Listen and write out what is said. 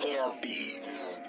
hit em. Beats.